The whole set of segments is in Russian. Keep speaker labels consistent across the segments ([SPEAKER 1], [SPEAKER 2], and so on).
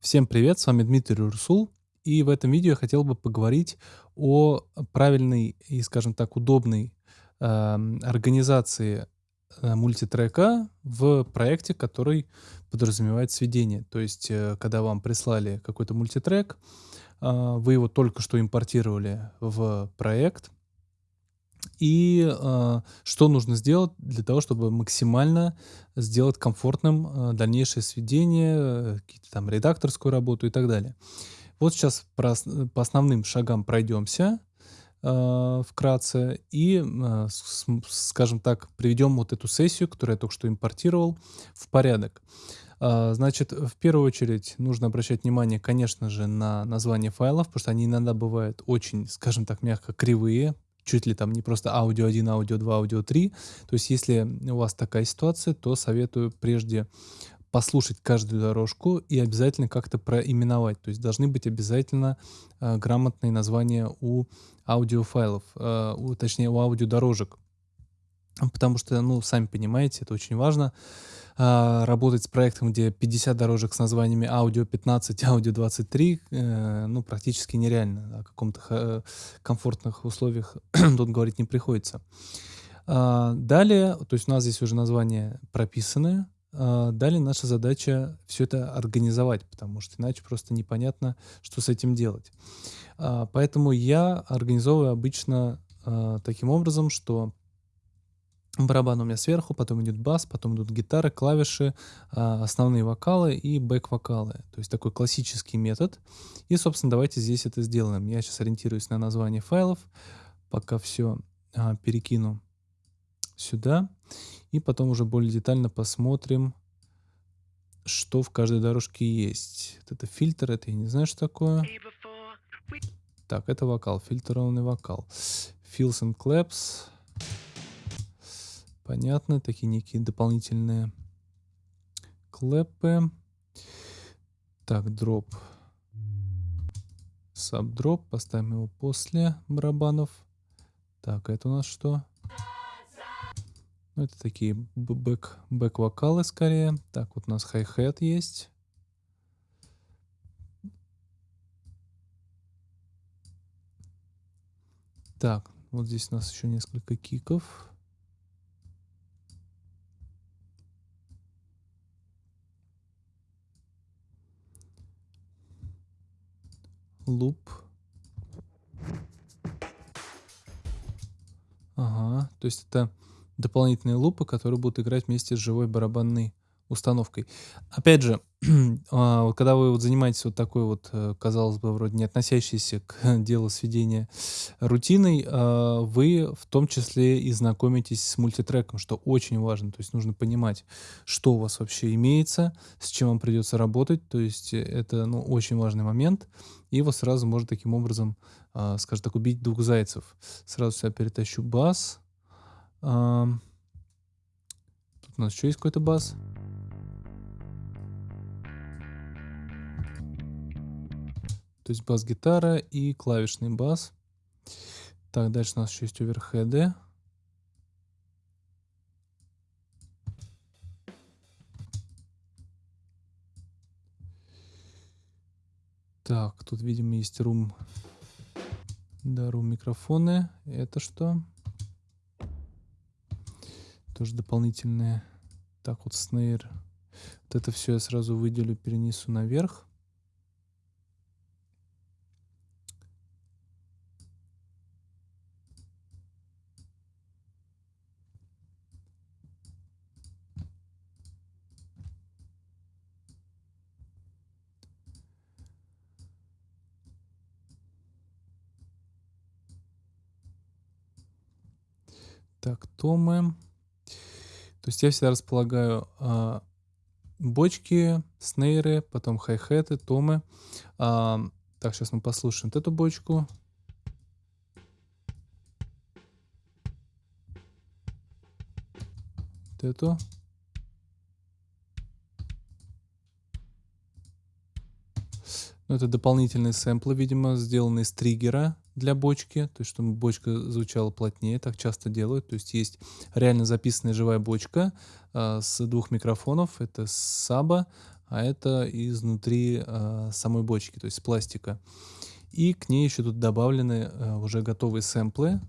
[SPEAKER 1] Всем привет, с вами Дмитрий Урсул. И в этом видео я хотел бы поговорить о правильной и, скажем так, удобной э, организации э, мультитрека в проекте, который подразумевает сведение. То есть, э, когда вам прислали какой-то мультитрек, э, вы его только что импортировали в проект, и э, что нужно сделать для того, чтобы максимально сделать комфортным э, дальнейшее сведение, э, какие-то там редакторскую работу и так далее. Вот сейчас про, по основным шагам пройдемся э, вкратце и, э, скажем так, приведем вот эту сессию, которую я только что импортировал, в порядок. Значит, в первую очередь нужно обращать внимание, конечно же, на название файлов, потому что они иногда бывают очень, скажем так, мягко кривые, чуть ли там не просто аудио 1, аудио 2, аудио 3. То есть если у вас такая ситуация, то советую прежде послушать каждую дорожку и обязательно как-то проименовать. То есть должны быть обязательно э, грамотные названия у аудиофайлов, э, у, точнее у аудиодорожек. Потому что, ну, сами понимаете, это очень важно. А, работать с проектом, где 50 дорожек с названиями аудио 15, аудио 23, э, ну, практически нереально. О каком-то комфортных условиях тут говорить не приходится. А, далее, то есть у нас здесь уже названия прописаны. А, далее наша задача все это организовать, потому что иначе просто непонятно, что с этим делать. Поэтому я организовываю обычно таким образом, что Барабан у меня сверху, потом идет бас, потом идут гитары, клавиши, а, основные вокалы и бэк-вокалы. То есть такой классический метод. И, собственно, давайте здесь это сделаем. Я сейчас ориентируюсь на название файлов, пока все а, перекину сюда. И потом уже более детально посмотрим, что в каждой дорожке есть. Вот это фильтр, это я не знаю, что такое. Так, это вокал, фильтрованный вокал. Fills and claps. Понятно, такие некие дополнительные клэпы. Так, дроп. Sub drop. Поставим его после барабанов. Так, это у нас что? Ну, это такие бэк, бэк-вокалы скорее. Так, вот у нас hi-hat есть. Так, вот здесь у нас еще несколько kick ов. Луп. Ага, то есть это дополнительные лупы, которые будут играть вместе с живой барабанной установкой. Опять же, а, когда вы вот занимаетесь вот такой вот, э, казалось бы, вроде не относящейся к делу сведения рутиной, а, вы в том числе и знакомитесь с мультитреком, что очень важно. То есть нужно понимать, что у вас вообще имеется, с чем вам придется работать. То есть это ну, очень важный момент. И его сразу можно таким образом, а, скажем так, убить двух зайцев. Сразу сюда перетащу бас. Тут у нас еще есть какой-то бас. То есть бас-гитара и клавишный бас. Так, дальше у нас еще есть оверхеды. Так, тут, видимо, есть рум. Да, рум микрофоны. Это что? Тоже дополнительные. Так, вот снейр. Вот это все я сразу выделю, перенесу наверх. Так, томы. То есть я всегда располагаю а, бочки, снейры, потом хай-хеты, томы. А, так, сейчас мы послушаем вот эту бочку. Вот эту. Ну, это дополнительные сэмплы, видимо, сделанные с триггера для бочки, то есть чтобы бочка звучала плотнее, так часто делают. То есть есть реально записанная живая бочка э, с двух микрофонов, это Саба, а это изнутри э, самой бочки, то есть пластика. И к ней еще тут добавлены э, уже готовые сэмплы,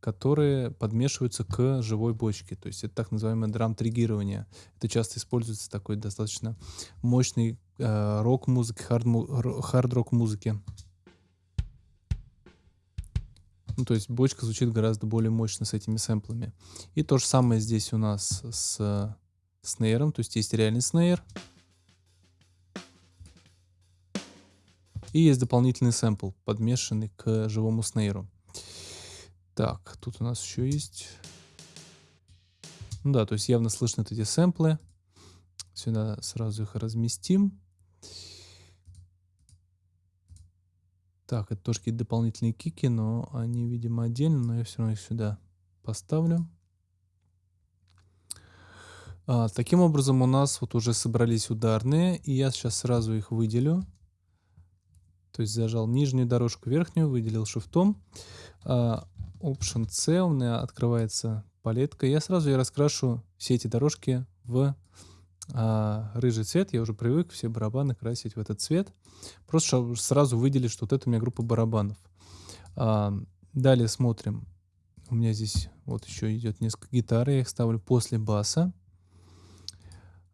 [SPEAKER 1] которые подмешиваются к живой бочке. То есть это так называемое драм-триггирование. Это часто используется такой достаточно мощный э, рок-музыки, хард-рок музыки. Ну, то есть бочка звучит гораздо более мощно с этими сэмплами. И то же самое здесь у нас с снейром. То есть есть реальный снейр. И есть дополнительный сэмпл, подмешанный к живому снейру. Так, тут у нас еще есть... Ну да, то есть явно слышны эти сэмплы. Сюда сразу их разместим. Так, это тоже какие-то дополнительные кики, но они, видимо, отдельно, но я все равно их сюда поставлю. А, таким образом у нас вот уже собрались ударные, и я сейчас сразу их выделю. То есть зажал нижнюю дорожку, верхнюю, выделил шифтом. А, Option C у меня открывается палетка. Я сразу я раскрашу все эти дорожки в а, рыжий цвет. Я уже привык все барабаны красить в этот цвет. Просто сразу выделить, что вот это у меня группа барабанов. А, далее смотрим. У меня здесь вот еще идет несколько гитар. Я их ставлю после баса.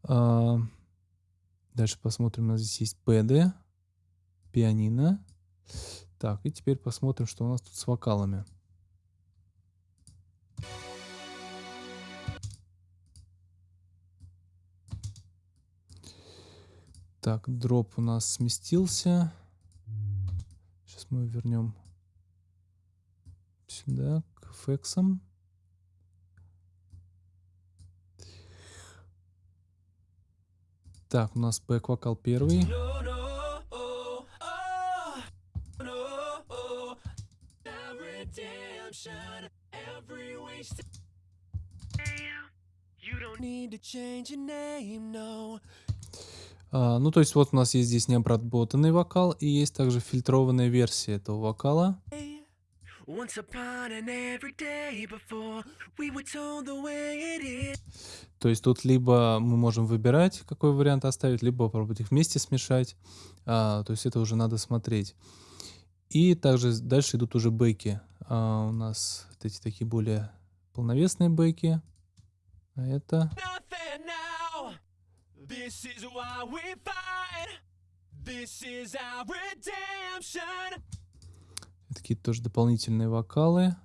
[SPEAKER 1] А, дальше посмотрим. У нас здесь есть пэды, пианино. Так, и теперь посмотрим, что у нас тут с вокалами. Так, дроп у нас сместился. Сейчас мы вернем сюда, к фексам. Так, у нас бэк-вокал первый. Need to change your name, no. А, ну, то есть вот у нас есть здесь необработанный вокал, и есть также фильтрованная версия этого вокала. То есть тут либо мы можем выбирать, какой вариант оставить, либо попробовать их вместе смешать. А, то есть это уже надо смотреть. И также дальше идут уже бэки. А, у нас вот эти такие более полновесные бэки. А это... This is why we fight. This is our redemption. Такие тоже дополнительные вокалы.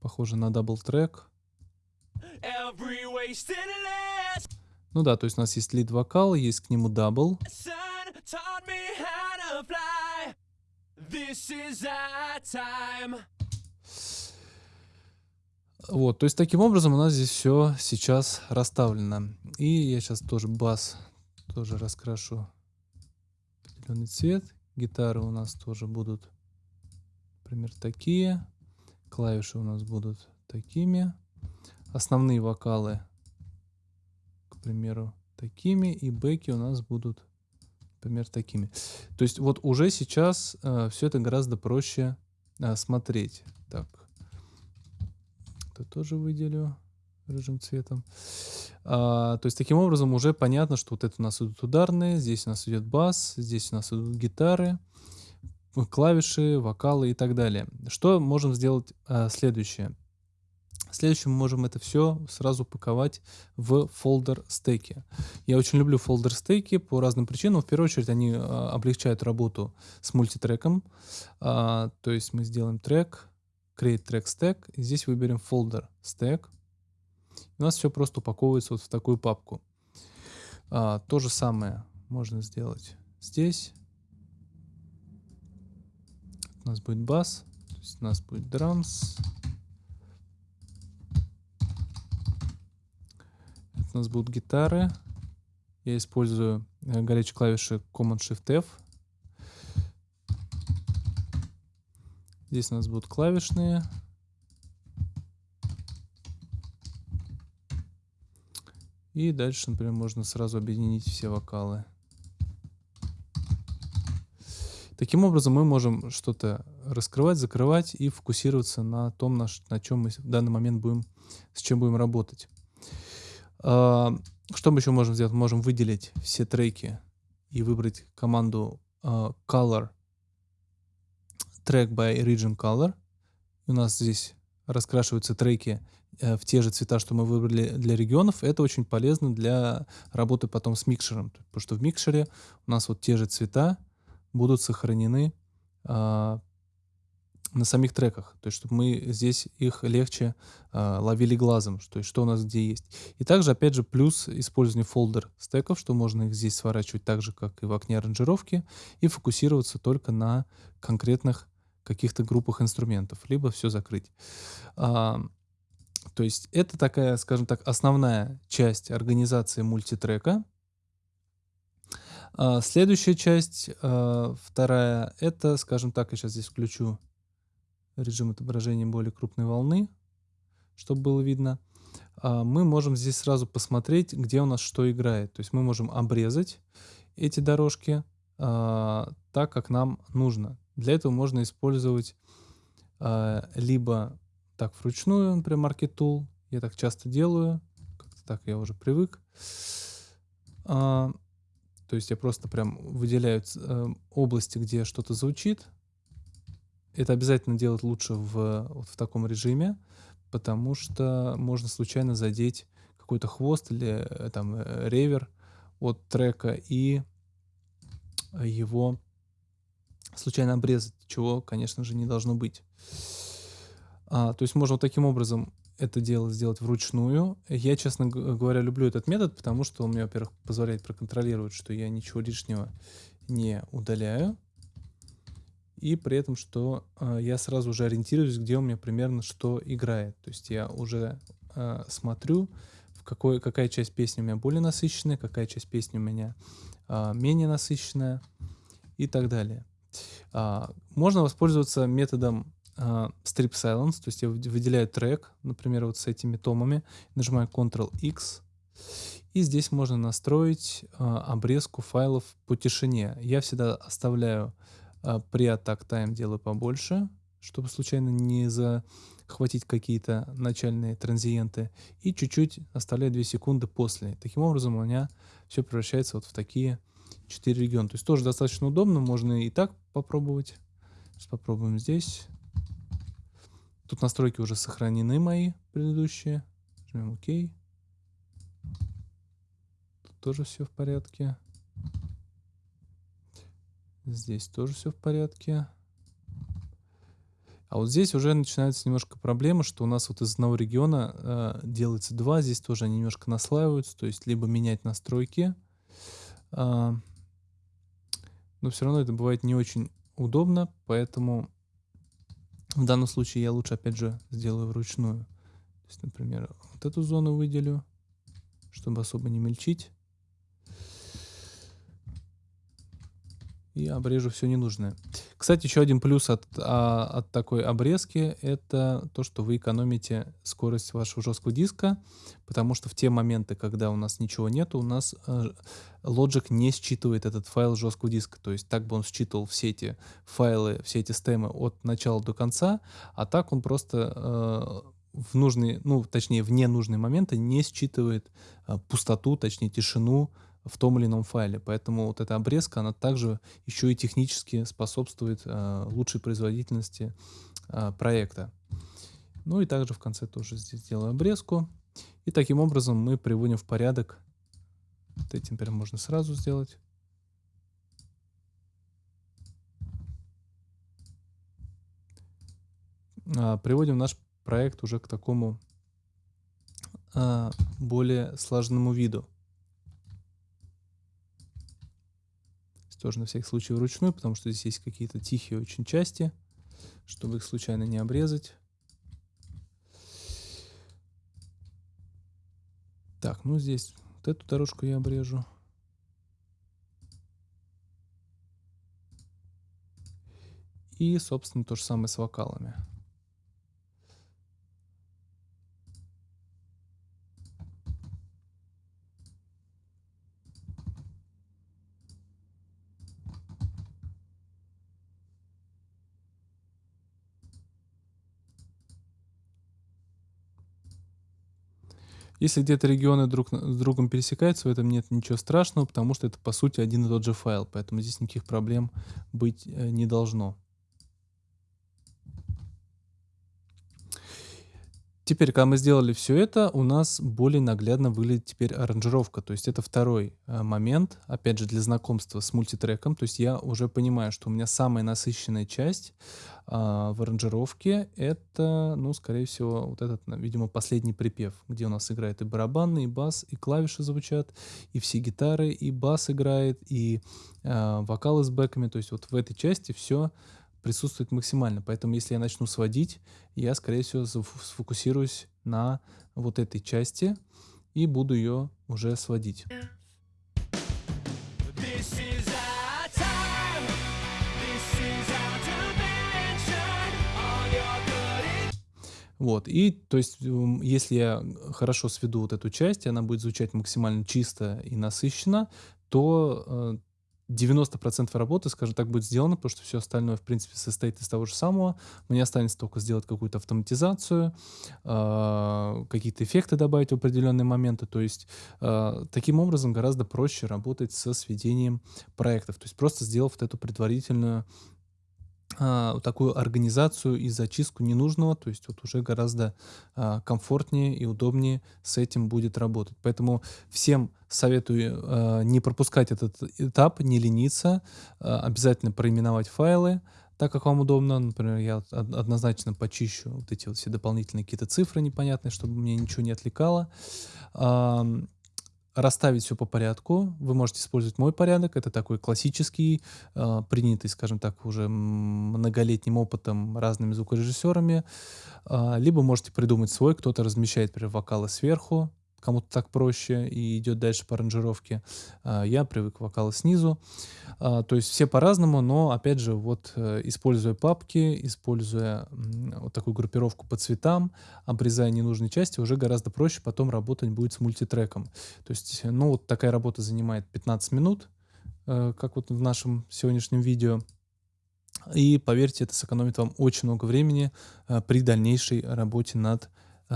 [SPEAKER 1] Похоже на double track. Ну да, то есть у нас есть lead вокал, есть к нему double. This is our time. Вот, то есть таким образом у нас здесь все сейчас расставлено. И я сейчас тоже бас тоже раскрашу определенный цвет. Гитары у нас тоже будут, например, такие. Клавиши у нас будут такими. Основные вокалы, к примеру, такими. И бэки у нас будут, например, такими. То есть вот уже сейчас э, все это гораздо проще э, смотреть. Так, это тоже выделю рыжим цветом. А, то есть таким образом уже понятно, что вот это у нас идут ударные, здесь у нас идет бас, здесь у нас идут гитары, клавиши, вокалы и так далее. Что можем сделать а, следующее? Следующее мы можем это все сразу паковать в фолдер стеки. Я очень люблю фолдер стеки по разным причинам. В первую очередь они а, облегчают работу с мультитреком. А, то есть мы сделаем трек, create track stack, и здесь выберем folder stack. У нас все просто упаковывается вот в такую папку. А, то же самое можно сделать здесь. У нас будет бас, у нас будет drums. У нас будут гитары. Я использую э, горячие клавиши Command-Shift-F Здесь у нас будут клавишные. И дальше, например, можно сразу объединить все вокалы. Таким образом мы можем что-то раскрывать, закрывать и фокусироваться на том, на, на чем мы в данный момент будем, с чем будем работать. А, что мы еще можем сделать? Можем выделить все треки и выбрать команду uh, color track by region color. У нас здесь раскрашиваются треки э, в те же цвета, что мы выбрали для регионов. Это очень полезно для работы потом с микшером, потому что в микшере у нас вот те же цвета будут сохранены э, на самих треках, то есть чтобы мы здесь их легче э, ловили глазом, то есть что у нас где есть. И также, опять же, плюс использование фолдер стеков, что можно их здесь сворачивать так же, как и в окне аранжировки, и фокусироваться только на конкретных каких-то группах инструментов, либо все закрыть. А, то есть это такая, скажем так, основная часть организации мультитрека. А, следующая часть, а, вторая, это, скажем так, я сейчас здесь включу режим отображения более крупной волны, чтобы было видно. А, мы можем здесь сразу посмотреть, где у нас что играет. То есть мы можем обрезать эти дорожки а, так, как нам нужно. Для этого можно использовать а, либо так вручную, например, Market. Я так часто делаю, как-то так я уже привык. То есть я просто прям выделяю э, области, где что-то звучит, это обязательно делать лучше в, вот в таком режиме, потому что можно случайно задеть какой-то хвост или э, там э, ревер от трека и его случайно обрезать, чего, конечно же, не должно быть. А, то есть можно вот таким образом это дело сделать вручную. Я, честно говоря, люблю этот метод, потому что он мне, во-первых, позволяет проконтролировать, что я ничего лишнего не удаляю и при этом, что э, я сразу уже ориентируюсь, где у меня примерно что играет. То есть я уже э, смотрю, в какой, какая часть песни у меня более насыщенная, какая часть песни у меня э, менее насыщенная и так далее. Э, можно воспользоваться методом э, strip silence, то есть я выделяю трек, например, вот с этими томами, нажимаю Ctrl-X, и здесь можно настроить э, обрезку файлов по тишине. Я всегда оставляю а, при атак тайм делаю побольше, чтобы случайно не захватить какие-то начальные транзиенты. И чуть-чуть оставляю 2 секунды после. Таким образом у меня все превращается вот в такие 4 региона. То есть тоже достаточно удобно, можно и так попробовать. Сейчас попробуем здесь. Тут настройки уже сохранены мои предыдущие. Жмем ОК. Тут тоже все в порядке. Здесь тоже все в порядке. А вот здесь уже начинается немножко проблема, что у нас вот из одного региона э, делается два, здесь тоже они немножко наслаиваются, то есть либо менять настройки, но все равно это бывает не очень удобно, поэтому в данном случае я лучше опять же сделаю вручную. То есть, например, вот эту зону выделю, чтобы особо не мельчить. и обрежу все ненужное. Кстати, еще один плюс от, а, от такой обрезки — это то, что вы экономите скорость вашего жесткого диска, потому что в те моменты, когда у нас ничего нету, у нас э, Logic не считывает этот файл жесткого диска. То есть так бы он считывал все эти файлы, все эти стемы от начала до конца, а так он просто э, в нужные, ну, точнее, в ненужные моменты не считывает э, пустоту, точнее, тишину, в том или ином файле. Поэтому вот эта обрезка, она также еще и технически способствует э, лучшей производительности э, проекта. Ну и также в конце тоже здесь делаю обрезку. И таким образом мы приводим в порядок. Вот этим теперь можно сразу сделать. А, приводим наш проект уже к такому а, более сложному виду. Тоже на всякий случай вручную, потому что здесь есть какие-то тихие очень части, чтобы их случайно не обрезать. Так, ну здесь вот эту дорожку я обрежу. И, собственно, то же самое с вокалами. Если где-то регионы друг с другом пересекаются, в этом нет ничего страшного, потому что это, по сути, один и тот же файл, поэтому здесь никаких проблем быть э, не должно. Теперь, когда мы сделали все это, у нас более наглядно выглядит теперь аранжировка. То есть это второй э, момент, опять же, для знакомства с мультитреком. То есть я уже понимаю, что у меня самая насыщенная часть а, в аранжировке это, ну, скорее всего, вот этот, видимо, последний припев, где у нас играет и барабаны, и бас, и клавиши звучат, и все гитары, и бас играет, и э, вокалы с бэками. То есть вот в этой части все присутствует максимально. Поэтому если я начну сводить, я, скорее всего, сфокусируюсь на вот этой части и буду ее уже сводить. Вот, и то есть, если я хорошо сведу вот эту часть, и она будет звучать максимально чисто и насыщенно, то э, 90% работы, скажем так, будет сделано, потому что все остальное, в принципе, состоит из того же самого. Мне останется только сделать какую-то автоматизацию, э, какие-то эффекты добавить в определенные моменты. То есть э, таким образом гораздо проще работать со сведением проектов. То есть просто сделав вот эту предварительную а, такую организацию и зачистку ненужного, то есть вот уже гораздо а, комфортнее и удобнее с этим будет работать. Поэтому всем советую а, не пропускать этот этап, не лениться, а, обязательно проименовать файлы, так как вам удобно. Например, я однозначно почищу вот эти вот все дополнительные какие-то цифры непонятные, чтобы мне ничего не отвлекало расставить все по порядку. Вы можете использовать мой порядок. Это такой классический, э, принятый, скажем так, уже многолетним опытом разными звукорежиссерами. Э, либо можете придумать свой. Кто-то размещает, например, вокалы сверху, кому-то так проще и идет дальше по аранжировке. А, я привык к снизу. А, то есть все по-разному, но опять же, вот э, используя папки, используя вот такую группировку по цветам, обрезая ненужные части, уже гораздо проще потом работать будет с мультитреком. То есть, ну вот такая работа занимает 15 минут, э, как вот в нашем сегодняшнем видео. И поверьте, это сэкономит вам очень много времени э, при дальнейшей работе над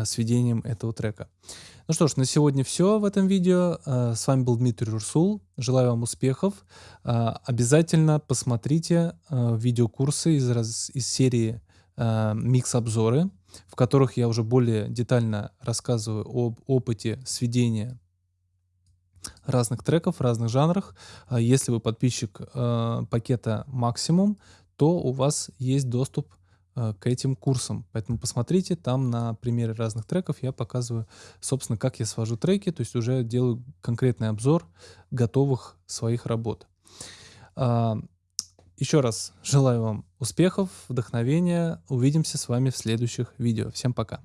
[SPEAKER 1] сведением этого трека. Ну что ж, на сегодня все в этом видео. Э, с вами был Дмитрий Рурсул. Желаю вам успехов. Э, обязательно посмотрите э, видеокурсы из, из серии «Микс-обзоры», в которых я уже более детально рассказываю об опыте сведения разных треков разных жанрах. Если вы подписчик пакета «Максимум», то у вас есть доступ Э, к этим курсам. Поэтому посмотрите, там на примере разных треков я показываю, собственно, как я свожу треки, то есть уже делаю конкретный обзор готовых своих работ. А, еще раз желаю вам успехов, вдохновения. Увидимся с вами в следующих видео. Всем пока.